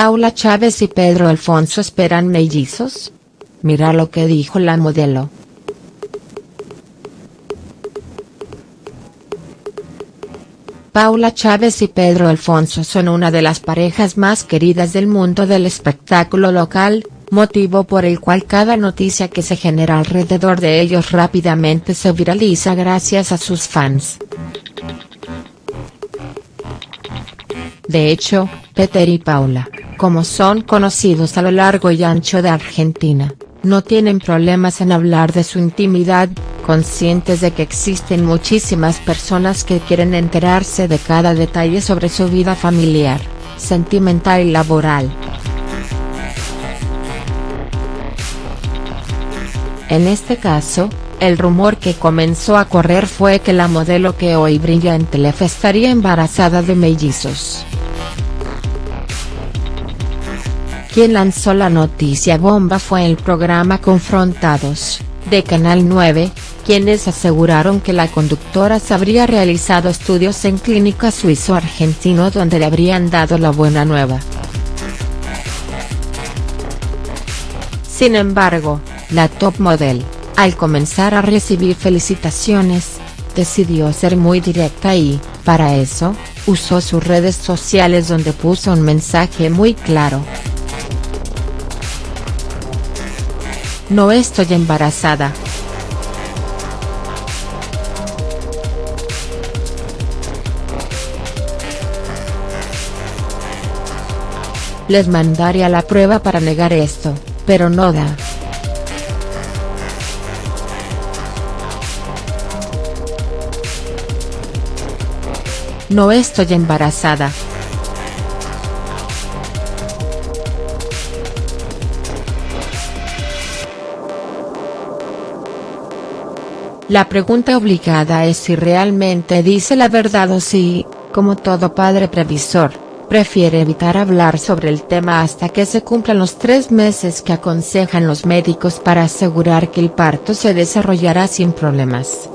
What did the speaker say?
Paula Chávez y Pedro Alfonso esperan mellizos? Mira lo que dijo la modelo. Paula Chávez y Pedro Alfonso son una de las parejas más queridas del mundo del espectáculo local, motivo por el cual cada noticia que se genera alrededor de ellos rápidamente se viraliza gracias a sus fans. De hecho, Peter y Paula, como son conocidos a lo largo y ancho de Argentina, no tienen problemas en hablar de su intimidad, conscientes de que existen muchísimas personas que quieren enterarse de cada detalle sobre su vida familiar, sentimental y laboral. En este caso, el rumor que comenzó a correr fue que la modelo que hoy brilla en Telefe estaría embarazada de mellizos. Quien lanzó la noticia bomba fue el programa Confrontados, de Canal 9, quienes aseguraron que la conductora se habría realizado estudios en clínica suizo-argentino donde le habrían dado la buena nueva. Sin embargo, la top model, al comenzar a recibir felicitaciones, decidió ser muy directa y, para eso, usó sus redes sociales donde puso un mensaje muy claro. No estoy embarazada. Les mandaría la prueba para negar esto, pero no da. No estoy embarazada. La pregunta obligada es si realmente dice la verdad o si, como todo padre previsor, prefiere evitar hablar sobre el tema hasta que se cumplan los tres meses que aconsejan los médicos para asegurar que el parto se desarrollará sin problemas.